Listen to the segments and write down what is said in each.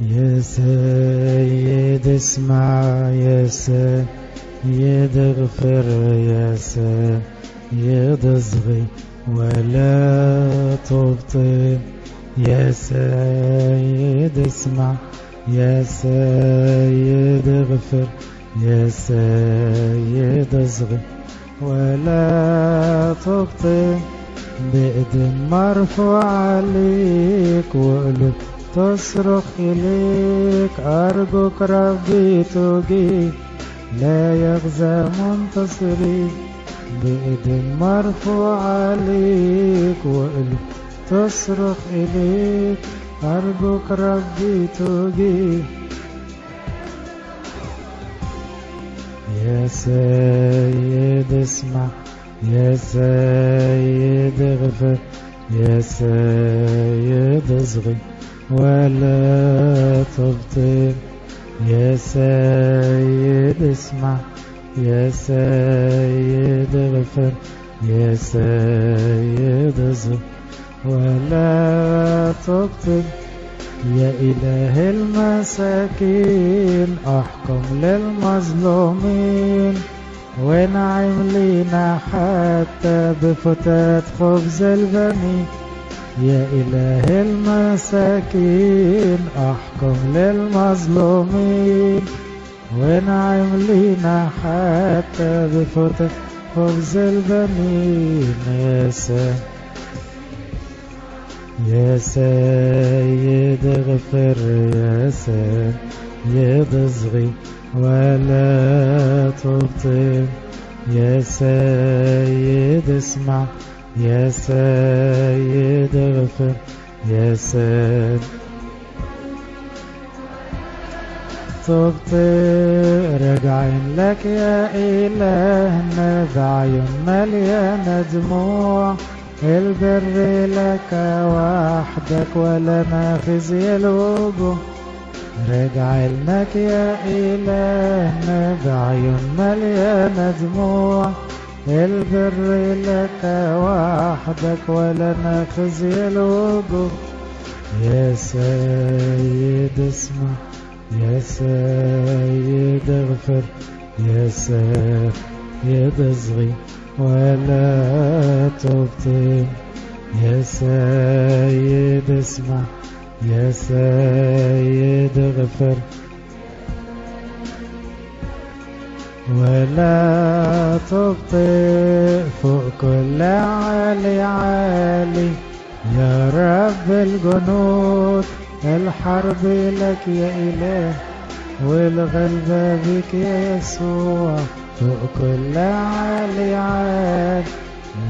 يا سيد اسمع يا سيد اغفر يا سيد اصغي ولا تبطل يا سيد اسمع يا سيد اغفر يا سيد اصغي ولا تبطل بإيد مرفوع عليك وقلوب تصرخ إليك أرجوك ربي تجيب لا يغزى منتصري بإيد مرفوع عليك. وقلوب تصرخ إليك أرجوك ربي تجيب يا سيد اسمع يا سيد اغفر يا سيد اصغي ولا تبطل يا سيد اسمع يا سيد اغفر يا سيد اصغي ولا تبطل يا إله المساكين أحكم للمظلومين ونعم لينا حتى بفتات خبز البني يا إله المساكين أحكم للمظلومين. ونعم لينا حتى بفتات خبز البنين. يا سيد يا سيد اغفر يا سيد اصغي ولا تبطل. يا سيد اسمع يا سيد اغفر يا سيد تبطل راجعين لك يا إلهنا بعيون مليانة دموع البر لك وحدك ولنا خزي الوجوه رجع لك يا إلهنا بعيون مليانة دموع البر لك وحدك ولنا خزي الوجوه يا سيد اسمع يا سيد اغفر يا سيد اصغي ولا تبطل. يا سيد اسمع يا سيد اغفر. ولا تبطئ فوق كل عالي عالي. يا رب الجنود الحرب لك يا إله والغلبة بك يا يسوع فوق كل عالي عال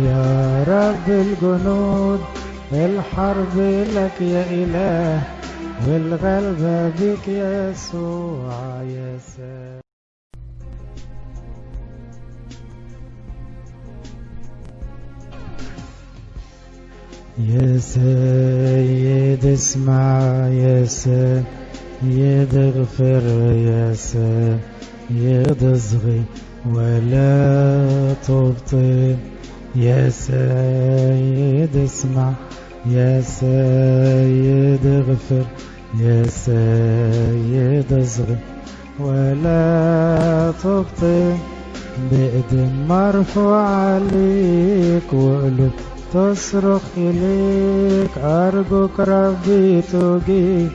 يا رب الجنود الحرب لك يا إله والغلبة بك يا يسوع يا سلام يا سيد اسمع يا سيد اغفر يا سيد اصغي ولا تبطل. يا سيد اسمع يا سيد اغفر يا سيد اصغي ولا تبطل. بإيد مرفوع عليك وقلوب تصرخ إليك أرجوك ربي تجيب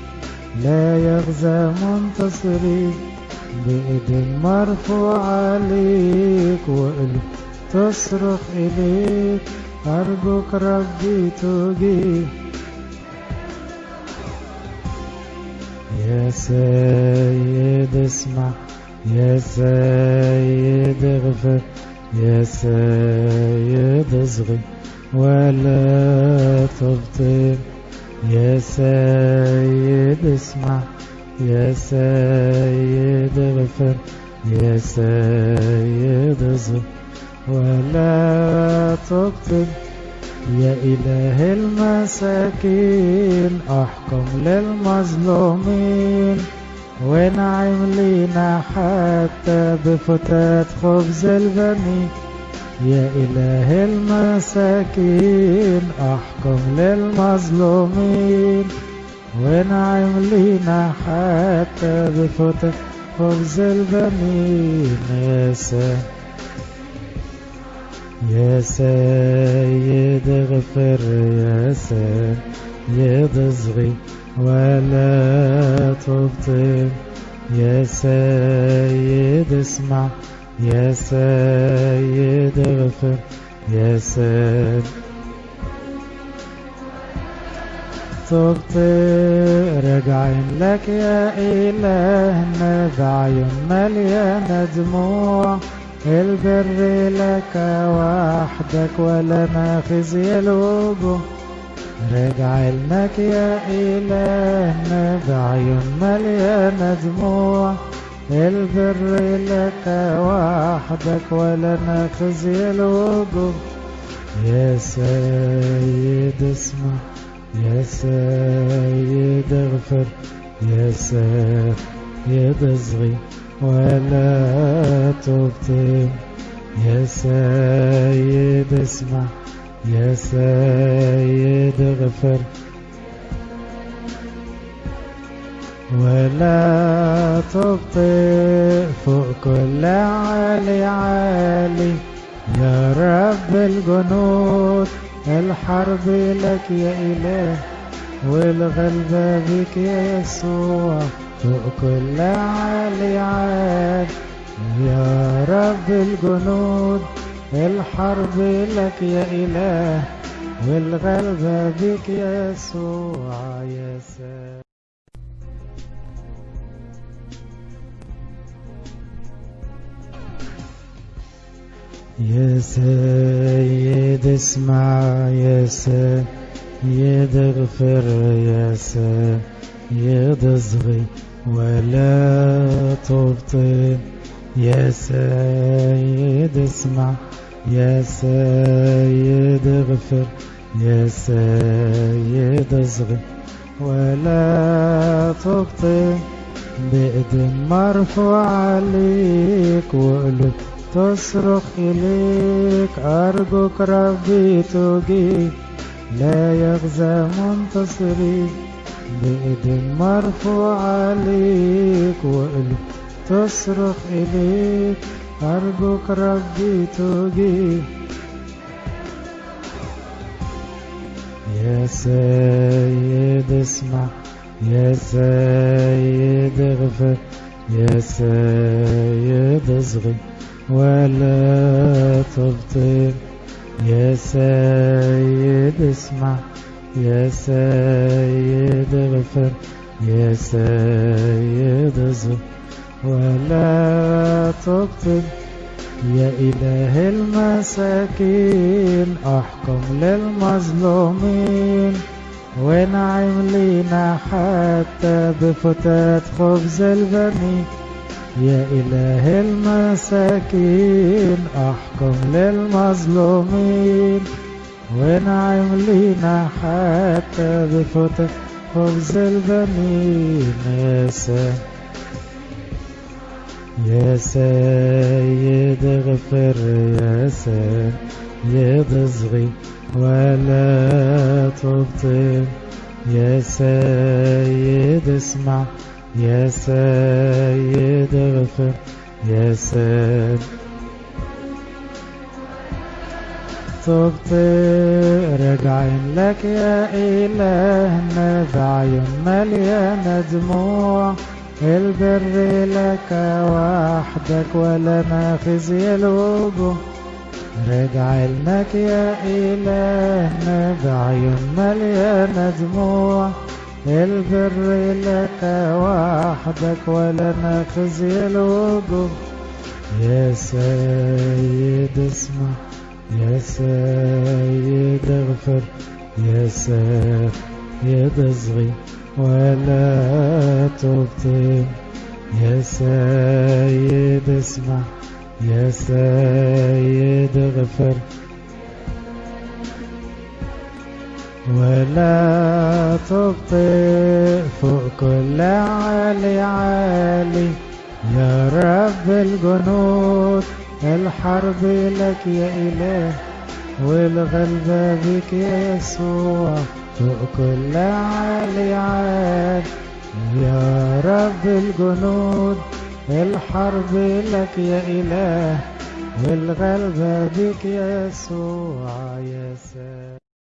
لا يغزى منتصري بإيد مرفوع عليك. وقلب تصرخ إليك أرجوك ربي تجيب يا سيد اسمع يا سيد اغفر يا سيد اصغي ولا تبطل. يا سيد اسمع يا سيد اغفر يا سيد اصغي ولا تبطل. يا إله المساكين أحكم للمظلومين. ونعم لينا حتى بفتات خبز البني يا إله المساكين أحكم للمظلومين. ونعم لينا حتى بفتح خبز البنين. يا سيد يا سيد اغفر يا سيد اصغي ولا تبطل. يا سيد اسمع يا سيد اغفر يا سيد. تبت راجعين لك يا إلهنا بعيون مليانة دموع البر لك وحدك ولنا خزي الوجوه راجع لك يا إلهنا بعيون مليانة دموع البر لك وحدك ولنا خزي الوجوه يا سيد اسمع يا سيد اغفر يا سيد اصغي ولا تبطل. يا سيد اسمع يا سيد اغفر. ولا تبطئ فوق كل عالي. عالي يا رب الجنود الحرب لك يا إله والغلبة بك يا يسوع فوق كل عالي. عال يا رب الجنود الحرب لك يا إله والغلبة بك يا يسوع يا سلام يا سيد اسمع يا سيد اغفر يا سيد اصغي ولا تبطل يا سيد اسمع يا سيد اغفر يا سيد اصغي ولا تبطل بإيد مرفوع عليك وقلب تصرخ إليك أرجوك ربي تجيب لا يغزى منتصري. بإيد مرفوع عليك وقلب تصرخ إليك أرجوك ربي تجيب يا سيد اسمع. يا سيد اغفر يا سيد اصغي ولا تبطل. يا سيد اسمع يا سيد اغفر يا سيد اصغي ولا تبطل. يا إله المساكين أحكم للمظلومين. ونعم لينا حتى بفتات خبز البني يا إله المساكين أحكم للمظلومين. ونعم لينا حتى بفتات خبز البنين يا سيد يا سيد اغفر يا سيد اصغي ولا تبطل. يا سيد اسمع يا سيد اغفر يا سيد. تبطئ راجعين لك يا إلهنا بعيون مليانة دموع. البر لك وحدك ولنا خزي الوجوه راجع لك يا إلهنا بعيون مليانة دموع البر لك وحدك ولنا خزي الوجوه. يا سيد اسمع يا سيد اغفر يا سيد اصغي ولا تبطل. يا سيد اسمع. يا سيد اغفر ولا تبطئ فوق كل عالي عالي. يا رب الجنود الحرب لك يا إله. والغلبة بك يا يسوع فوق كل عالي عال يا رب الجنود الحرب لك يا إله والغلبة بك يا يسوع يا سلام